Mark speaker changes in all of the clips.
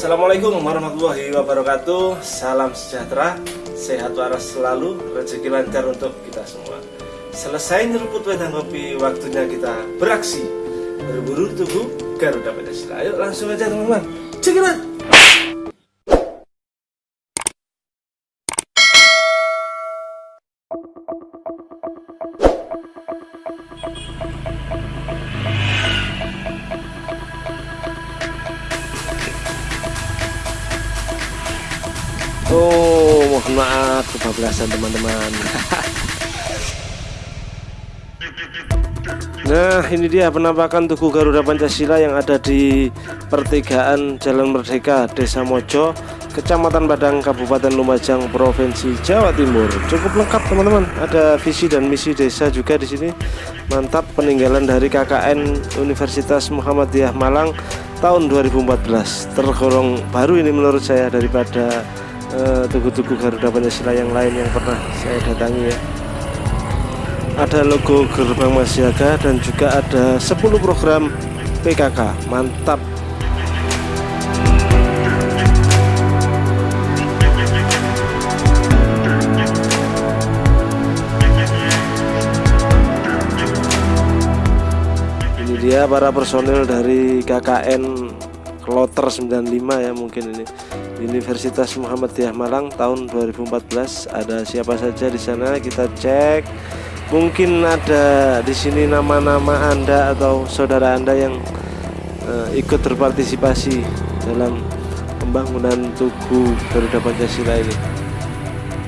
Speaker 1: Assalamualaikum warahmatullahi wabarakatuh. Salam sejahtera Sehat waras selalu Rezeki lancar untuk kita semua. Selesai nyeruput wedang kopi Waktunya kita beraksi. Berburu tubuh Garuda Pancasila. Ayo langsung aja teman-teman. Check Oh, mohon maaf kebablasan teman-teman. Nah, ini dia penampakan Tugu Garuda Pancasila yang ada di pertigaan Jalan Merdeka, Desa Mojo, Kecamatan Padang, Kabupaten Lumajang, Provinsi Jawa Timur. Cukup lengkap teman-teman. Ada visi dan misi desa juga di sini. Mantap peninggalan dari KKN Universitas Muhammadiyah Malang tahun 2014. Tergolong baru ini menurut saya daripada tugu-tugu uh, Garuda Pancasila yang lain yang pernah saya datangi ya. Ada logo gerbang Masyaga dan juga ada 10 program PKK mantap. Ini dia para personil dari KKN Kloter 95 ya mungkin ini. Universitas Muhammadiyah Malang tahun 2014 ada siapa saja di sana? Kita cek. Mungkin ada di sini nama-nama anda atau saudara anda yang uh, ikut berpartisipasi dalam pembangunan Tugu Garuda Pancasila ini.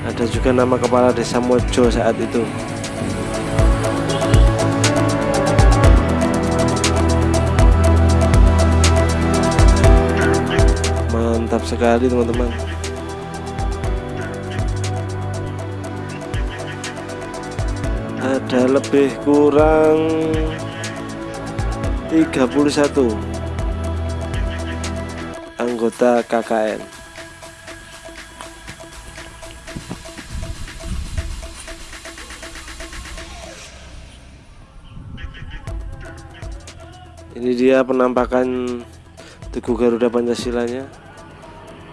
Speaker 1: Ada juga nama kepala desa Mojo saat itu mantap sekali teman-teman. Ada lebih kurang 31 anggota KKN ini dia penampakan Tugu Garuda Pancasilanya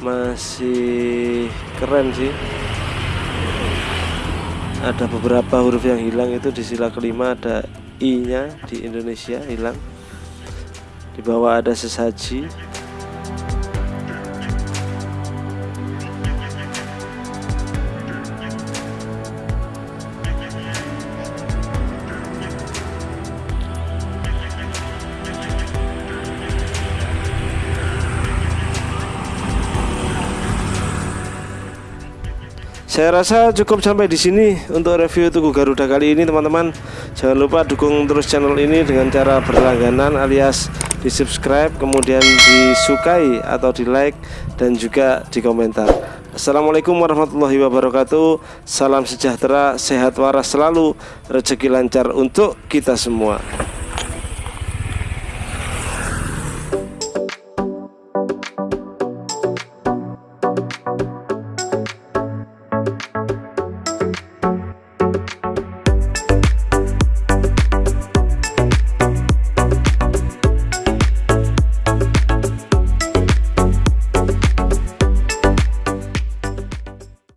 Speaker 1: masih keren sih. Ada beberapa huruf yang hilang itu di sila kelima ada i nya di Indonesia hilang. Di bawah ada sesaji Saya rasa cukup sampai di sini untuk review Tugu Garuda kali ini teman-teman. Jangan lupa dukung terus channel ini dengan cara berlangganan alias di subscribe kemudian disukai atau di like dan juga di komentar. Assalamualaikum warahmatullahi wabarakatuh. Salam sejahtera, sehat waras selalu, rezeki lancar untuk kita semua.